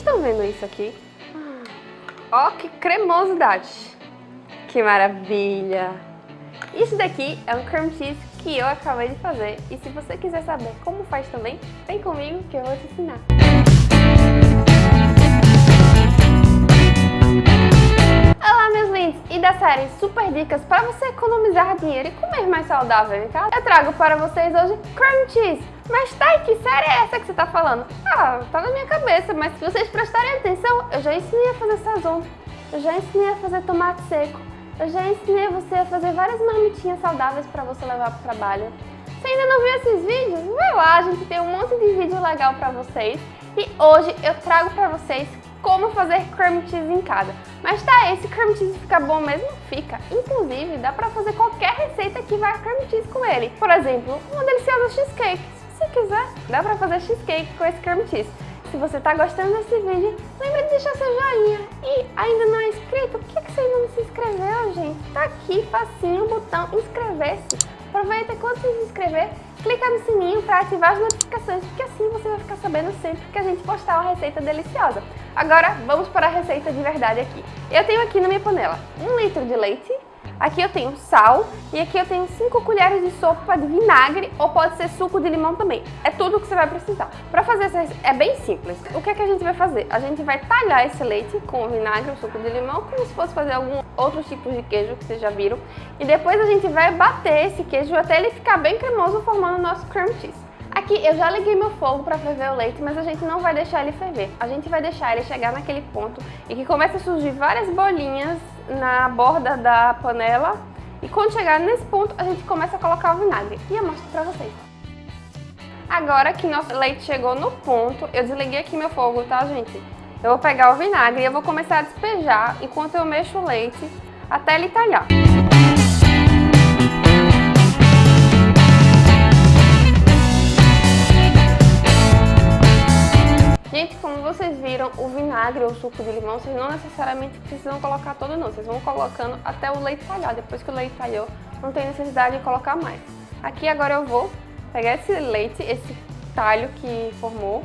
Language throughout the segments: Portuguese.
estão vendo isso aqui? Ó, oh, que cremosidade! Que maravilha! Isso daqui é um cream cheese que eu acabei de fazer e se você quiser saber como faz também, vem comigo que eu vou te ensinar. Lindos e da série Super Dicas para você economizar dinheiro e comer mais saudável em casa, eu trago para vocês hoje cream cheese. Mas tá, que série é essa que você tá falando? Ah, tá na minha cabeça, mas se vocês prestarem atenção, eu já ensinei a fazer sazon, eu já ensinei a fazer tomate seco, eu já ensinei você a fazer várias marmitinhas saudáveis para você levar para o trabalho. Se ainda não viu esses vídeos, vai lá, a gente tem um monte de vídeo legal para vocês. E hoje eu trago para vocês como fazer cream cheese em casa. Mas tá, esse cream cheese fica bom mesmo? Fica. Inclusive, dá pra fazer qualquer receita que vai cream cheese com ele. Por exemplo, uma deliciosa cheesecake. Se quiser, dá pra fazer cheesecake com esse cream cheese. Se você está gostando desse vídeo, lembre de deixar seu joinha. E ainda não é inscrito, por que, que você ainda não se inscreveu, gente? Tá aqui, facinho, o botão inscrever-se. Aproveita quando se inscrever, clica no sininho para ativar as notificações, porque assim você vai ficar sabendo sempre que a gente postar uma receita deliciosa. Agora, vamos para a receita de verdade aqui. Eu tenho aqui na minha panela um litro de leite, Aqui eu tenho sal e aqui eu tenho 5 colheres de sopa de vinagre ou pode ser suco de limão também. É tudo que você vai precisar. Para fazer essa é bem simples. O que é que a gente vai fazer? A gente vai talhar esse leite com o vinagre ou suco de limão como se fosse fazer algum outro tipo de queijo que vocês já viram. E depois a gente vai bater esse queijo até ele ficar bem cremoso formando o nosso cream cheese. Aqui eu já liguei meu fogo para ferver o leite, mas a gente não vai deixar ele ferver. A gente vai deixar ele chegar naquele ponto e que começa a surgir várias bolinhas na borda da panela. E quando chegar nesse ponto, a gente começa a colocar o vinagre. E eu mostro pra vocês. Agora que nosso leite chegou no ponto, eu desliguei aqui meu fogo, tá, gente? Eu vou pegar o vinagre e eu vou começar a despejar enquanto eu mexo o leite até ele talhar. Vocês viram, o vinagre ou o suco de limão, vocês não necessariamente precisam colocar todo não. Vocês vão colocando até o leite talhar. Depois que o leite talhou, não tem necessidade de colocar mais. Aqui agora eu vou pegar esse leite, esse talho que formou.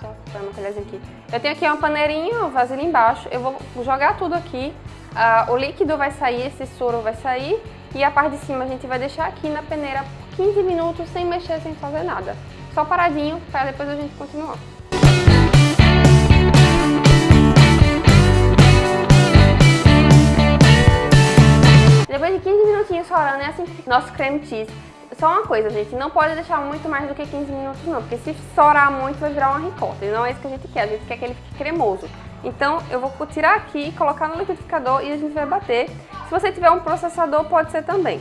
Só para uma colherzinha aqui. Eu tenho aqui uma paneirinha, uma vasilha embaixo. Eu vou jogar tudo aqui. Uh, o líquido vai sair, esse soro vai sair. E a parte de cima a gente vai deixar aqui na peneira 15 minutos sem mexer, sem fazer nada. Só paradinho para depois a gente continuar. Depois de 15 minutinhos sorando, é assim que fica nosso creme cheese. Só uma coisa, gente, não pode deixar muito mais do que 15 minutos não, porque se sorar muito vai virar uma ricota, e não é isso que a gente quer, a gente quer que ele fique cremoso. Então eu vou tirar aqui, colocar no liquidificador e a gente vai bater. Se você tiver um processador, pode ser também.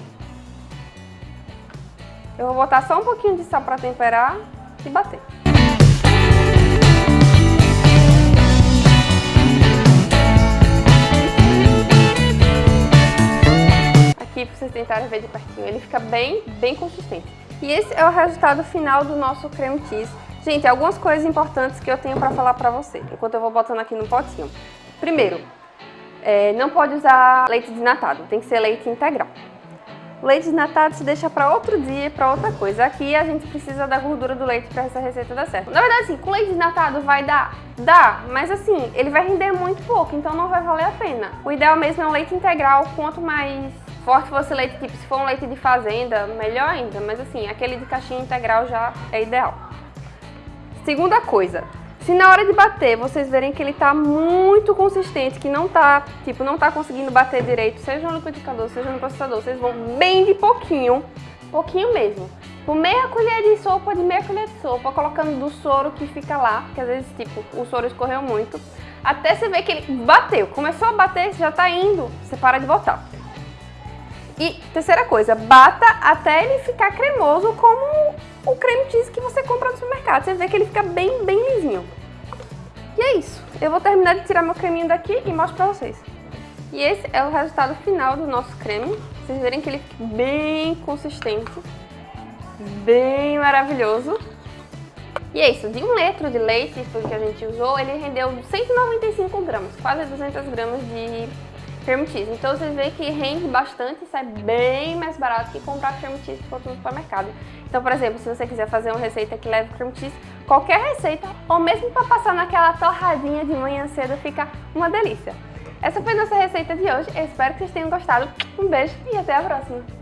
Eu vou botar só um pouquinho de sal para temperar e bater. Aqui para vocês tentarem ver de pertinho. Ele fica bem, bem consistente. E esse é o resultado final do nosso creme cheese. Gente, algumas coisas importantes que eu tenho para falar para você, enquanto eu vou botando aqui no potinho. Primeiro, é, não pode usar leite desnatado, tem que ser leite integral. Leite desnatado se deixa para outro dia, para outra coisa. Aqui a gente precisa da gordura do leite para essa receita dar certo. Na verdade, assim, com leite desnatado vai dar? Dá, mas assim, ele vai render muito pouco, então não vai valer a pena. O ideal mesmo é um leite integral, quanto mais forte fosse leite, tipo, se for um leite de fazenda, melhor ainda, mas assim, aquele de caixinha integral já é ideal. Segunda coisa, se na hora de bater vocês verem que ele tá muito consistente, que não tá, tipo, não tá conseguindo bater direito, seja no liquidificador, seja no processador, vocês vão bem de pouquinho, pouquinho mesmo. Por meia colher de sopa de meia colher de sopa, colocando do soro que fica lá, que às vezes, tipo, o soro escorreu muito, até você ver que ele bateu. Começou a bater, já tá indo, você para de botar. E terceira coisa, bata até ele ficar cremoso como o creme cheese que você compra no supermercado. Você vê que ele fica bem, bem lisinho. E é isso. Eu vou terminar de tirar meu creminho daqui e mostro pra vocês. E esse é o resultado final do nosso creme. Vocês verem que ele fica bem consistente, bem maravilhoso. E é isso, de um litro de leite, foi o que a gente usou, ele rendeu 195 gramas, quase 200 gramas de cheese. Então vocês veem que rende bastante e sai bem mais barato que comprar cream cheese que for no supermercado. Então, por exemplo, se você quiser fazer uma receita que leve cream cheese, qualquer receita, ou mesmo para passar naquela torradinha de manhã cedo, fica uma delícia. Essa foi nossa receita de hoje, eu espero que vocês tenham gostado. Um beijo e até a próxima!